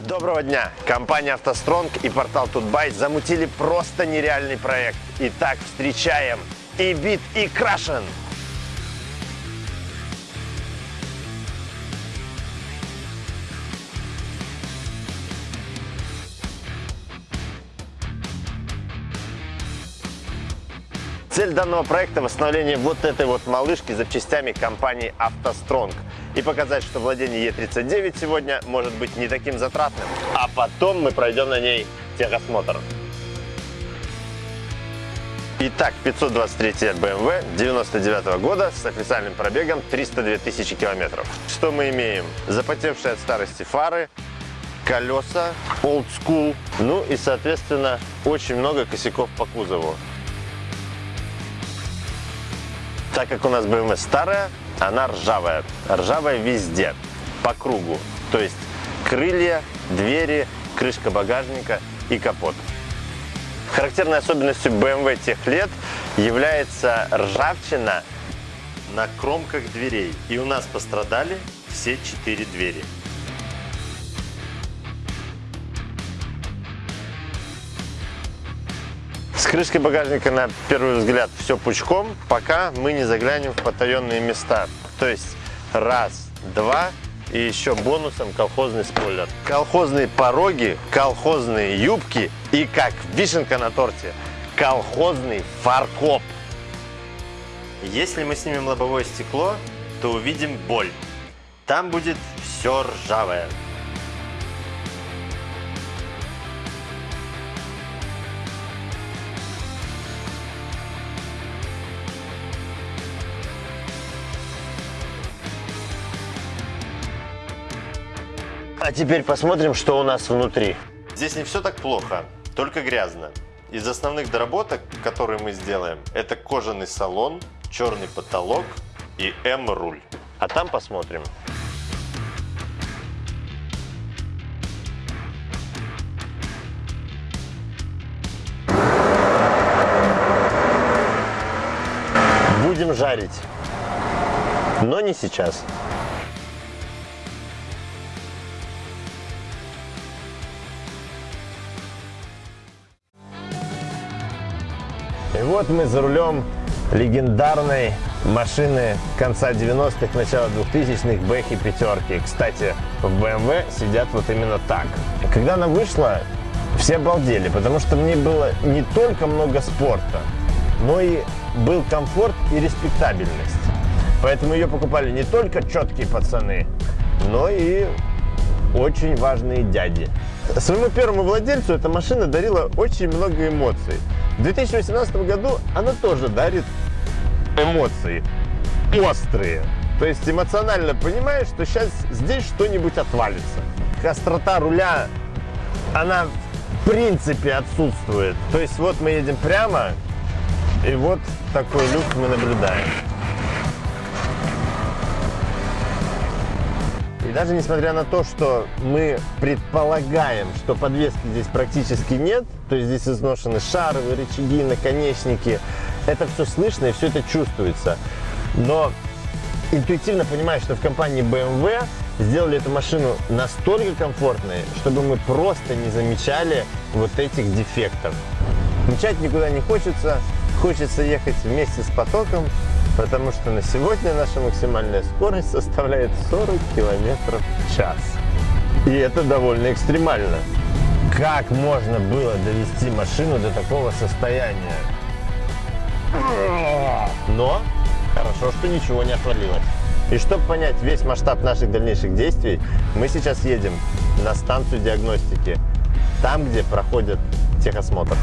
Доброго дня! Компания «АвтоСтронг» и портал «Тутбайт» замутили просто нереальный проект. Итак, встречаем и бит, и крашен! Цель данного проекта – восстановление вот этой вот малышки запчастями компании «АвтоСтронг» и показать, что владение Е39 сегодня может быть не таким затратным. А потом мы пройдем на ней техосмотр. Итак, 523 BMW 99 года с официальным пробегом 302 тысячи километров. Что мы имеем? Запотевшие от старости фары, колеса, old school, ну и, соответственно, очень много косяков по кузову. Так как у нас BMW старая, она ржавая. Ржавая везде, по кругу. То есть крылья, двери, крышка багажника и капот. Характерной особенностью BMW тех лет является ржавчина на кромках дверей. И у нас пострадали все четыре двери. Крышкой багажника на первый взгляд все пучком, пока мы не заглянем в потаенные места. То есть раз, два и еще бонусом колхозный спойлер. Колхозные пороги, колхозные юбки и, как вишенка на торте, колхозный фаркоп. Если мы снимем лобовое стекло, то увидим боль. Там будет все ржавое. А теперь посмотрим, что у нас внутри. Здесь не все так плохо, только грязно. Из основных доработок, которые мы сделаем, это кожаный салон, черный потолок и М-руль. А там посмотрим. Будем жарить, но не сейчас. И вот мы за рулем легендарной машины конца 90-х, начала 2000-х, Бэхи пятерки. Кстати, в BMW сидят вот именно так. Когда она вышла, все обалдели, потому что мне было не только много спорта, но и был комфорт и респектабельность. Поэтому ее покупали не только четкие пацаны, но и очень важные дяди. Своему первому владельцу эта машина дарила очень много эмоций. В 2018 году она тоже дарит эмоции острые. То есть эмоционально понимаешь, что сейчас здесь что-нибудь отвалится. Острота руля, она в принципе отсутствует. То есть вот мы едем прямо, и вот такой люк мы наблюдаем. И даже несмотря на то, что мы предполагаем, что подвески здесь практически нет, то есть здесь изношены шаровые рычаги, наконечники, это все слышно и все это чувствуется. Но интуитивно понимаю, что в компании BMW сделали эту машину настолько комфортной, чтобы мы просто не замечали вот этих дефектов. Мчать никуда не хочется, хочется ехать вместе с потоком, потому что на сегодня наша максимальная скорость составляет 40 километров в час. И это довольно экстремально. Как можно было довести машину до такого состояния? Но хорошо, что ничего не отвалилось. И чтобы понять весь масштаб наших дальнейших действий, мы сейчас едем на станцию диагностики, там, где проходит техосмотр.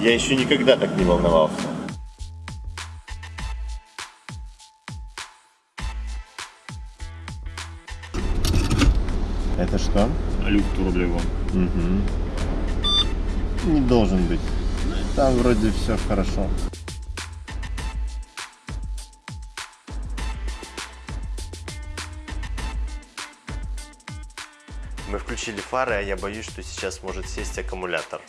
Я еще никогда так не волновался. Это что? Люк турбливом. Угу. Не должен быть. Там вроде все хорошо. Мы включили фары, а я боюсь, что сейчас может сесть аккумулятор.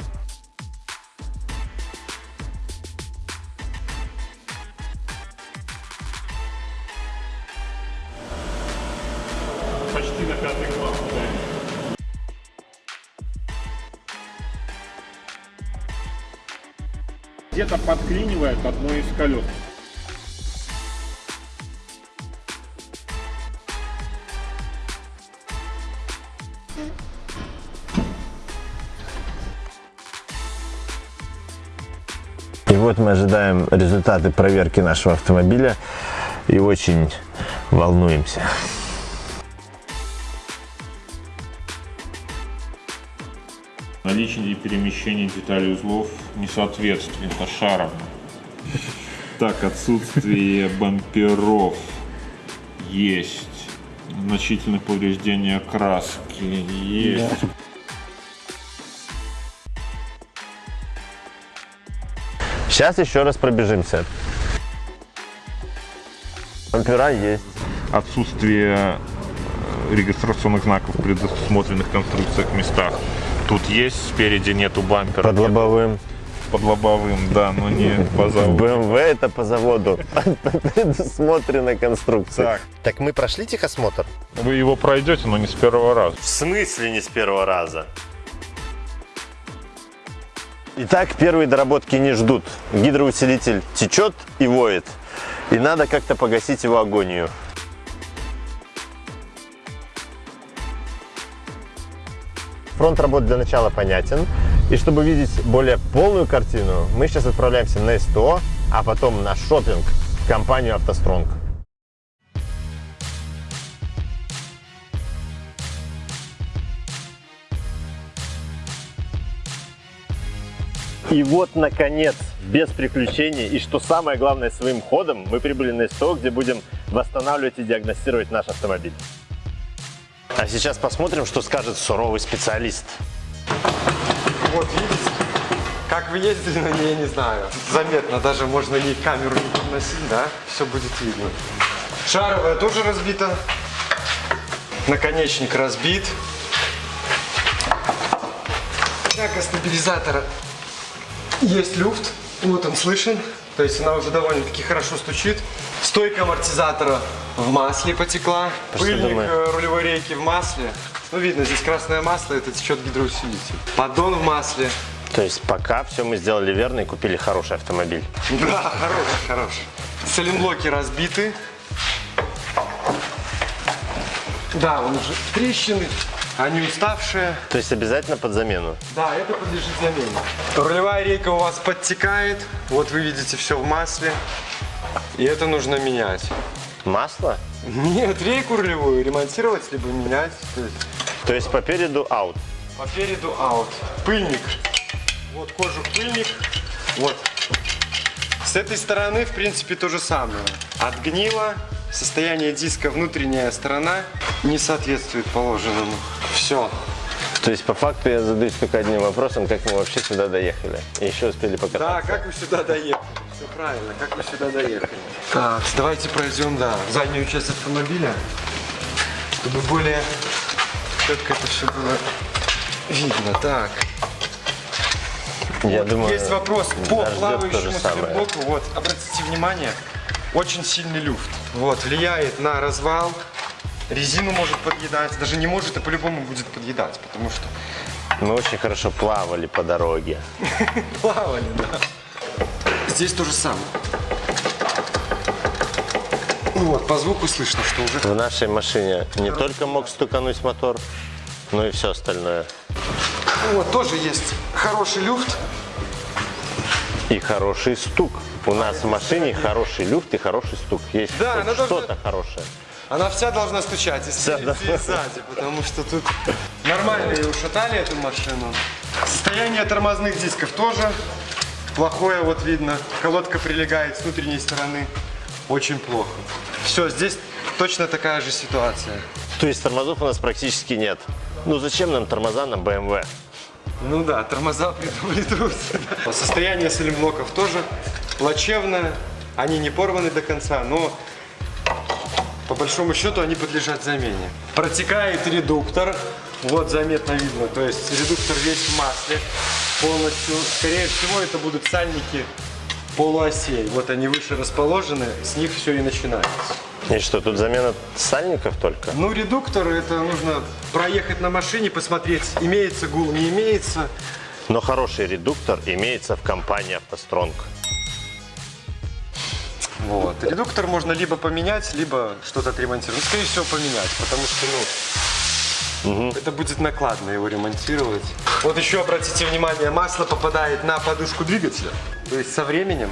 Подклинивает одно из колес. И вот мы ожидаем результаты проверки нашего автомобиля и очень волнуемся. Наличие и перемещение деталей узлов несоответствие. Это шаром. Так, отсутствие бамперов есть. Значительных повреждений окраски есть. Сейчас еще раз пробежимся. Бампера есть. Отсутствие регистрационных знаков в предусмотренных конструкциях местах. Тут есть, спереди нету бампера. Под лобовым. Под лобовым, да, но не по заводу. BMW это по заводу. Предусмотрена конструкция. Так. Так мы прошли техосмотр? Вы его пройдете, но не с первого раза. В смысле не с первого раза? Итак, первые доработки не ждут. Гидроусилитель течет и воет. И надо как-то погасить его агонию. Фронт работы для начала понятен. И чтобы видеть более полную картину, мы сейчас отправляемся на СТО, а потом на шопинг в компанию «АвтоСтронг». И вот, наконец, без приключений, и что самое главное, своим ходом, мы прибыли на СТО, где будем восстанавливать и диагностировать наш автомобиль. А сейчас посмотрим, что скажет суровый специалист. Вот видите, как вы ездили на ней, я не знаю. Заметно, даже можно не камеру не подносить, да? Все будет видно. Шаровая тоже разбита. Наконечник разбит. Тяга стабилизатора есть люфт. Вот он слышен. То есть она уже довольно-таки хорошо стучит. Стойка амортизатора в масле потекла. Пыльник э, рулевой рейки в масле. Ну, видно, здесь красное масло, это течет гидроусилитель. Поддон в масле. То есть пока все мы сделали верно и купили хороший автомобиль. Да, хороший, хороший. Саленблоки разбиты. Да, он уже трещины, они уставшие. То есть обязательно под замену. Да, это подлежит замене. Рулевая рейка у вас подтекает. Вот вы видите все в масле. И это нужно менять. Масло? Нет, рейку рулевую ремонтировать, либо менять. То есть по переду аут. по переду аут. Пыльник. Вот кожух пыльник. Вот. С этой стороны, в принципе, то же самое. Отгнило. Состояние диска, внутренняя сторона не соответствует положенному. Все. То есть по факту я задаюсь только одним вопросом, как мы вообще сюда доехали. И еще успели Да, покататься. как вы сюда доехали? Все правильно, как вы сюда доехали. Так, давайте пройдем, да, заднюю часть автомобиля, чтобы более четко это все было видно. Так, Я думаю, есть вопрос по плавающему стрелблоку. Вот, обратите внимание, очень сильный люфт. Вот, влияет на развал, резину может подъедать, даже не может, а по-любому будет подъедать, потому что Мы очень хорошо плавали по дороге. плавали, да. Здесь то же самое. Ну Вот, по звуку слышно, что уже В нашей машине не только мог стукануть мотор, но и все остальное. Вот, тоже есть хороший люфт. И хороший стук. У нас в машине хороший люфт и хороший стук. Есть Да, она должна- что-то хорошее. Она вся должна стучать и Вся спереди, и сзади, потому что тут нормально ее ушатали, эту машину. Состояние тормозных дисков тоже плохое, вот видно. Колодка прилегает с внутренней стороны. Очень плохо. Все, здесь точно такая же ситуация. То есть тормозов у нас практически нет. Ну зачем нам тормоза на BMW? Ну да, тормоза придумали трусы. Состояние салимблоков тоже плачевное. Они не порваны до конца, но по большому счету они подлежат замене. Протекает редуктор. Вот заметно видно. То есть редуктор весь в масле полностью. Скорее всего это будут сальники полуосей. Вот они выше расположены, с них все и начинается. И что, тут замена сальников только? Ну, редуктор, это нужно проехать на машине, посмотреть, имеется гул, не имеется. Но хороший редуктор имеется в компании «АвтоСтронг». Вот. Редуктор можно либо поменять, либо что-то отремонтировать. Ну, скорее всего, поменять, потому что, ну, это будет накладно его ремонтировать. Вот еще обратите внимание, масло попадает на подушку двигателя. То есть со временем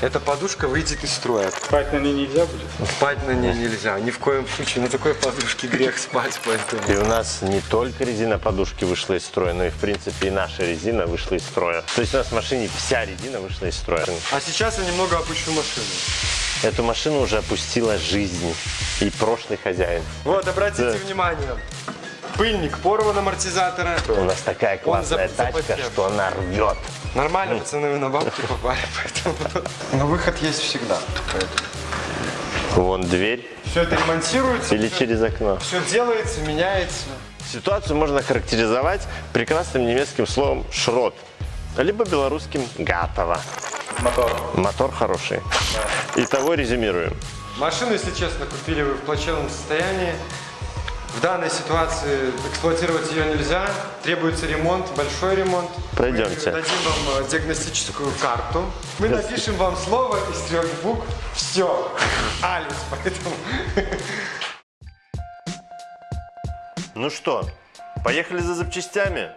эта подушка выйдет из строя. Спать на ней нельзя будет? Спать на ней нельзя, ни в коем случае. На такой подушке грех спать, поэтому... И у нас не только резина подушки вышла из строя, но и, в принципе, и наша резина вышла из строя. То есть у нас в машине вся резина вышла из строя. А сейчас я немного опущу машину. Эту машину уже опустила жизнь и прошлый хозяин. Вот, обратите Да. внимание. Пыльник порван амортизатора. У нас такая классная зап- тачка, запотел. что она рвет. Нормально, пацаны, вы на бабки попали, поэтому... Но выход есть всегда. Вон дверь Все это ремонтируется, или через окно. все делается, меняется. Ситуацию можно характеризовать прекрасным немецким словом «шрот», либо белорусским «гатово». Мотор. Мотор хороший. Итого резюмируем. Машину, если честно, купили вы в плачевном состоянии. В данной ситуации эксплуатировать ее нельзя. Требуется ремонт, большой ремонт. Пройдемте. Мы дадим вам э, диагностическую карту. Мы напишем вам слово из трех букв. Все. Алис, поэтому... Ну что, поехали за запчастями?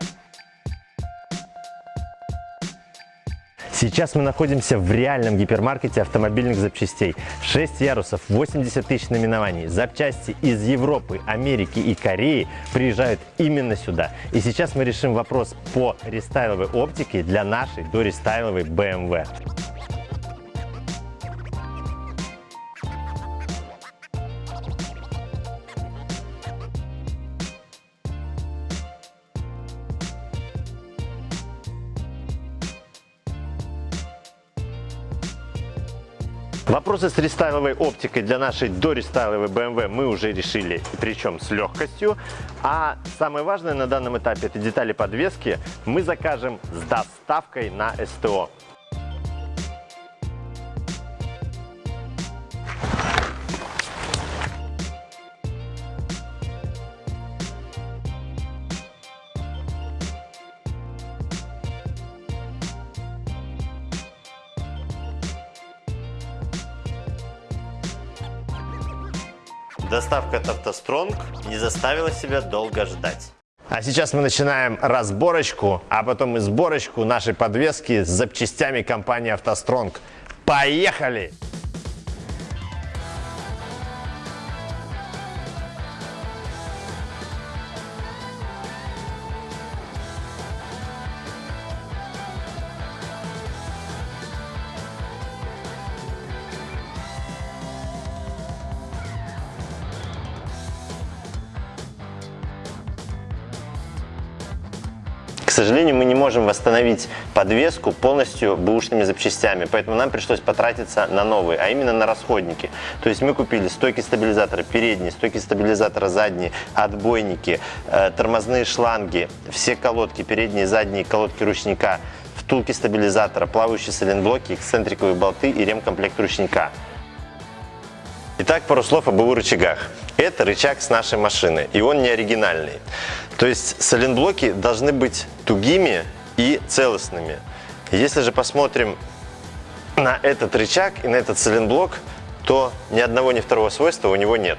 Сейчас мы находимся в реальном гипермаркете автомобильных запчастей. 6 ярусов, 80 тысяч наименований. Запчасти из Европы, Америки и Кореи приезжают именно сюда. И сейчас мы решим вопрос по рестайловой оптике для нашей дорестайловой BMW. Вопросы с рестайловой оптикой для нашей дорестайловой BMW мы уже решили, причем с легкостью. А самое важное на данном этапе это детали подвески мы закажем с доставкой на СТО. «АвтоСтронг» не заставила себя долго ждать. А сейчас мы начинаем разборочку, а потом и сборочку нашей подвески с запчастями компании «АвтоСтронг». Поехали! Сожалению, мы не можем восстановить подвеску полностью бэушными запчастями, поэтому нам пришлось потратиться на новые, а именно на расходники. То есть мы купили стойки стабилизатора передние, стойки стабилизатора задние, отбойники, э, тормозные шланги, все колодки, передние и задние колодки ручника, втулки стабилизатора, плавающие сайлентблоки, эксцентриковые болты и ремкомплект ручника. Итак, пару слов об БУ рычагах. Это рычаг с нашей машины, и он не оригинальный. То есть сайлентблоки должны быть тугими и целостными. Если же посмотрим на этот рычаг и на этот сайлентблок, то ни одного, ни второго свойства у него нет.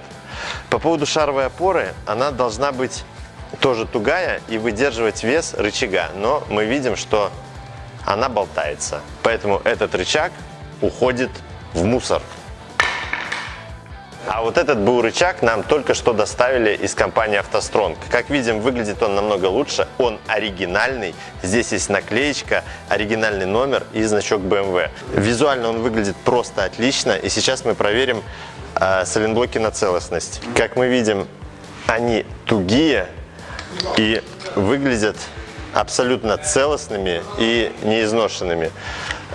По поводу шаровой опоры, она должна быть тоже тугая и выдерживать вес рычага, но мы видим, что она болтается. Поэтому этот рычаг уходит в мусор. А вот этот БУ рычаг нам только что доставили из компании «АвтоСтронг». Как видим, выглядит он намного лучше, он оригинальный. Здесь есть наклеечка, оригинальный номер и значок BMW. Визуально он выглядит просто отлично, и сейчас мы проверим э, сайлентблоки на целостность. Как мы видим, они тугие и выглядят абсолютно целостными и неизношенными.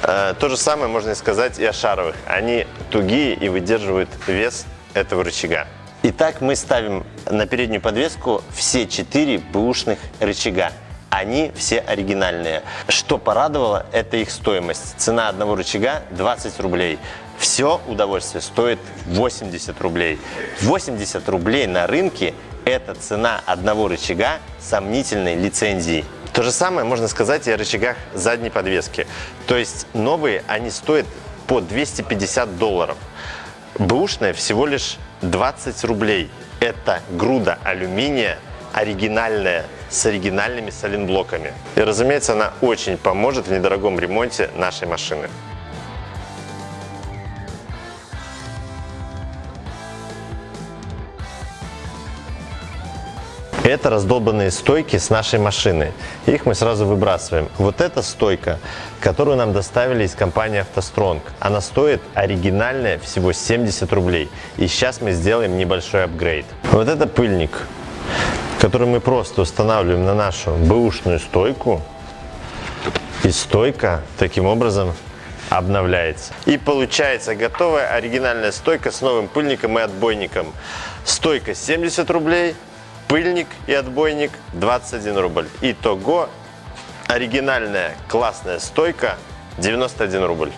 Э, То же самое можно сказать и о шаровых. Они тугие и выдерживают вес этого рычага. Итак, мы ставим на переднюю подвеску все четыре бэушных рычага. Они все оригинальные. Что порадовало, это их стоимость. Цена одного рычага 20 рублей. Все удовольствие стоит 80 рублей. 80 рублей на рынке – это цена одного рычага сомнительной лицензии. То же самое можно сказать и о рычагах задней подвески. То есть новые они стоят по 250 долларов. Бэушная всего лишь 20 рублей. Это груда алюминия, оригинальная, с оригинальными соленблоками. И, разумеется, она очень поможет в недорогом ремонте нашей машины. Это раздолбанные стойки с нашей машины. Их мы сразу выбрасываем. Вот эта стойка, которую нам доставили из компании «АвтоСтронг», она стоит оригинальная всего 70 рублей. И сейчас мы сделаем небольшой апгрейд. Вот это пыльник, который мы просто устанавливаем на нашу бэушную стойку. И стойка таким образом обновляется. И получается готовая оригинальная стойка с новым пыльником и отбойником. Стойка 70 рублей, пыльник и отбойник 21 рубль. Итого оригинальная классная стойка 91 рубль.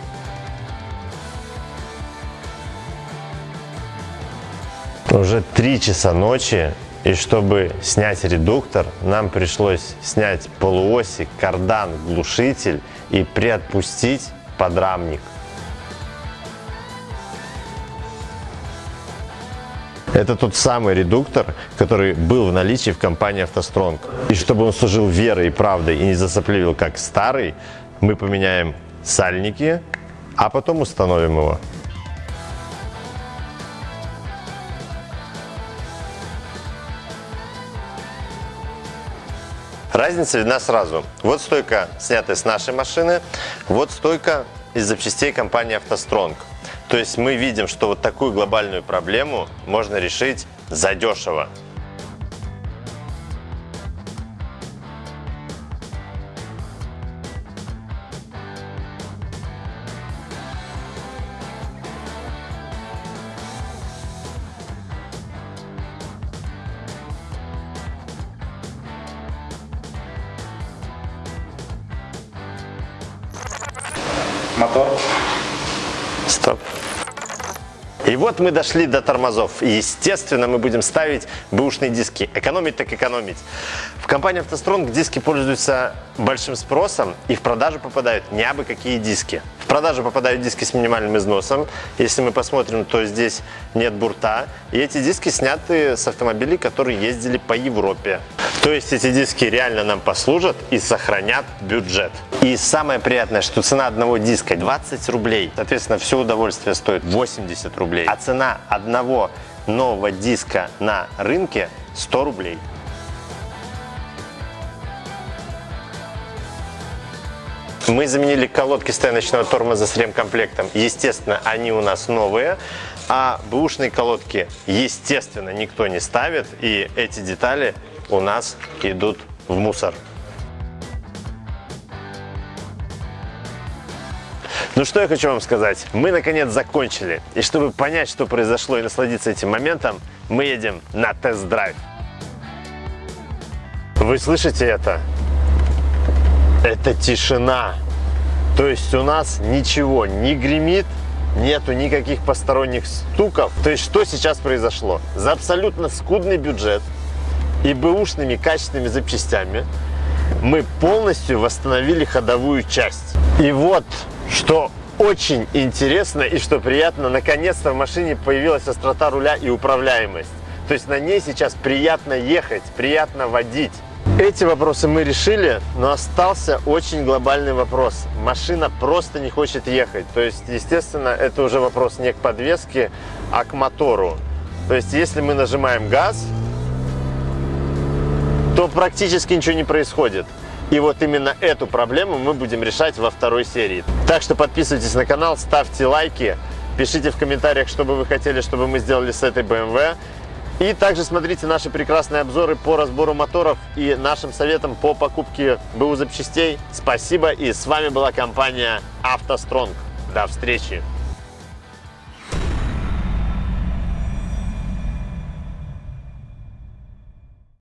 Уже 3 часа ночи, и чтобы снять редуктор, нам пришлось снять полуоси, кардан, глушитель и приотпустить подрамник. Это тот самый редуктор, который был в наличии в компании «АвтоСтронг». И чтобы он служил верой и правдой и не засопливил как старый, мы поменяем сальники, а потом установим его. Разница видна сразу. Вот стойка, снятая с нашей машины, вот стойка из запчастей компании «АвтоСтронг». То есть мы видим, что вот такую глобальную проблему можно решить задешево. Мотор. Стоп. И вот мы дошли до тормозов. Естественно, мы будем ставить бэушные диски. Экономить так экономить. В компании «АвтоСтронг» диски пользуются большим спросом и в продажу попадают не абы какие диски. В продажу попадают диски с минимальным износом. Если мы посмотрим, то здесь нет бурта. И эти диски сняты с автомобилей, которые ездили по Европе. То есть эти диски реально нам послужат и сохранят бюджет. И самое приятное, что цена одного диска 20 рублей. Соответственно, все удовольствие стоит 80 рублей. А цена одного нового диска на рынке 100 рублей. Мы заменили колодки стояночного тормоза с ремкомплектом. Естественно, они у нас новые. А бэушные колодки, естественно, никто не ставит. И эти детали у нас идут в мусор. Ну что я хочу вам сказать. Мы наконец закончили. И чтобы понять, что произошло и насладиться этим моментом, мы едем на тест-драйв. Вы слышите это? Это тишина. То есть у нас ничего не гремит, нету никаких посторонних стуков. То есть что сейчас произошло? За абсолютно скудный бюджет и бэушными качественными запчастями мы полностью восстановили ходовую часть. И вот что очень интересно и что приятно, наконец-то в машине появилась острота руля и управляемость. То есть на ней сейчас приятно ехать, приятно водить. Эти вопросы мы решили, но остался очень глобальный вопрос. Машина просто не хочет ехать. То есть, естественно, это уже вопрос не к подвеске, а к мотору. То есть, если мы нажимаем газ, то практически ничего не происходит. И вот именно эту проблему мы будем решать во второй серии. Так что подписывайтесь на канал, ставьте лайки, пишите в комментариях, что бы вы хотели, чтобы мы сделали с этой BMW. И также смотрите наши прекрасные обзоры по разбору моторов и нашим советам по покупке БУ запчастей. Спасибо и с вами была компания «АвтоСтронг». До встречи!